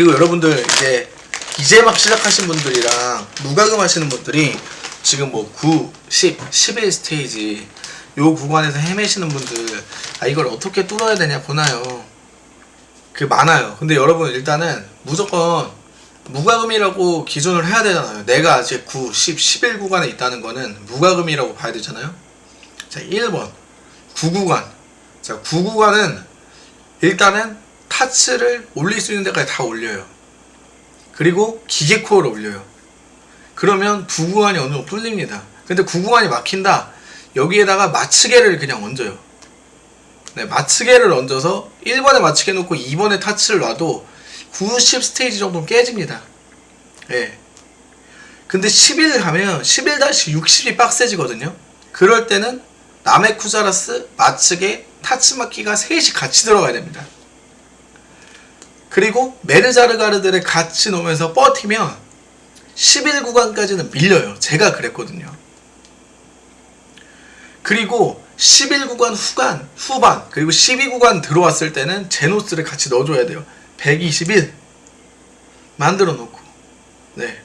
그리고 여러분들 이제 이제 막 시작하신 분들이랑 무과금 하시는 분들이 지금 뭐 9, 10, 11 스테이지 요 구간에서 헤매시는 분들 아 이걸 어떻게 뚫어야 되냐 보나요? 그 많아요. 근데 여러분 일단은 무조건 무과금이라고 기준을 해야 되잖아요. 내가 이제 9, 10, 11 구간에 있다는 거는 무과금이라고 봐야 되잖아요. 자 1번. 9구간. 자 9구간은 일단은 타츠를 올릴 수 있는 데까지 다 올려요. 그리고 기계 코어를 올려요. 그러면 9구간이 어느 정도 뚫립니다. 근데 9구간이 막힌다. 여기에다가 마츠개를 그냥 얹어요. 네, 마츠개를 얹어서 1번에 마츠개 놓고 2번에 타츠를 놔도 90 스테이지 정도는 깨집니다. 예. 근데 11 가면 11-60이 빡세지거든요. 그럴 때는 나메쿠자라스, 마츠개, 타츠마키가 셋이 같이 들어가야 됩니다 그리고 메르자르가르들을 같이 놓으면서 버티면 11구간까지는 밀려요. 제가 그랬거든요. 그리고 11구간 후간, 후반 그리고 12구간 들어왔을 때는 제노스를 같이 넣어줘야 돼요. 121 만들어 놓고. 네.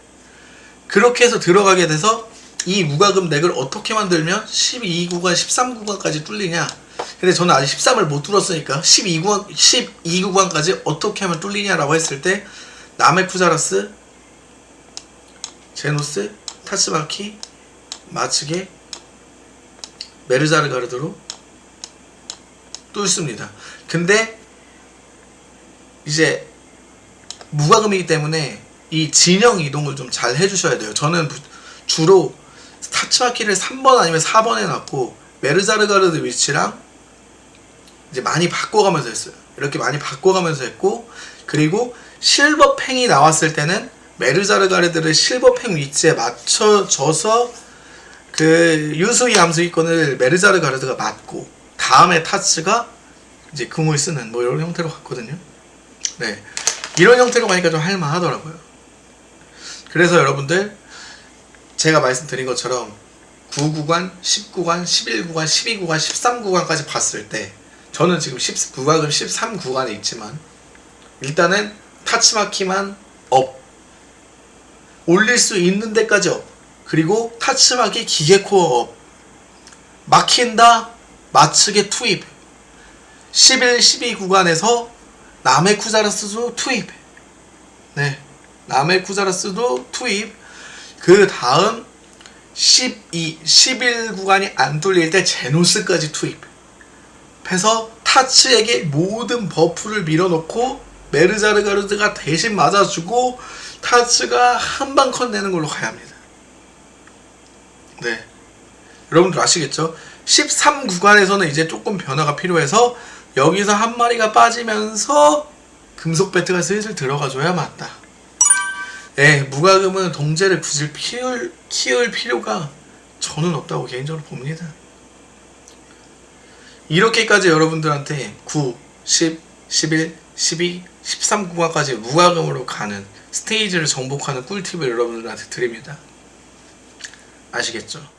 그렇게 해서 들어가게 돼서 이 무과금 덱을 어떻게 만들면 12구간 13구간까지 뚫리냐 근데 저는 아직 13을 못 뚫었으니까 12구간 12구간까지 어떻게 하면 뚫리냐라고 했을 때 나메쿠자라스 제노스 타츠마키 마츠게 메르자르 가르드로 뚫습니다. 근데 이제 무과금이기 때문에 이 진영 이동을 좀 잘 해주셔야 돼요. 저는 주로 타츠마키를 3번 아니면 4번에 놨고 메르자르 가르드 위치랑 이제 많이 바꿔가면서 했어요. 이렇게 많이 바꿔가면서 했고 그리고 실버팽이 나왔을 때는 메르자르가르드를 실버팽 위치에 맞춰져서 그 유수희 암수기권을 메르자르 가르드가 맞고 다음에 타츠가 이제 금을 쓰는 뭐 이런 형태로 갔거든요. 네. 이런 형태로 가니까 좀 할만하더라고요. 그래서 여러분들 제가 말씀드린 것처럼 9구간, 10구간, 11구간, 12구간, 13구간까지 봤을 때 저는 지금 19구간, 13구간에 있지만 일단은 타츠마키만 up. 올릴 수 있는 데까지 up. 그리고 타츠마키 기계코어 업. 막힌다 마츠게 투입. 11, 12 구간에서 남의 쿠자라스도 투입. 네 남의 쿠자라스도 투입. 그 다음 12, 11 구간이 안 뚫릴 때 제노스까지 투입 해서 타츠에게 모든 버프를 밀어놓고 메르자르가르드가 대신 맞아주고 타츠가 한 방 컷 내는 걸로 가야 합니다 네. 여러분들 아시겠죠? 13 구간에서는 이제 조금 변화가 필요해서 여기서 한 마리가 빠지면서 금속 배트가 슬슬 들어가줘야 맞다. 예, 무과금은 동제를 굳이 키울, 키울 필요가 저는 없다고 개인적으로 봅니다. 이렇게까지 여러분들한테 9, 10, 11, 12, 13 구간까지 무과금으로 가는 스테이지를 정복하는 꿀팁을 여러분들한테 드립니다. 아시겠죠?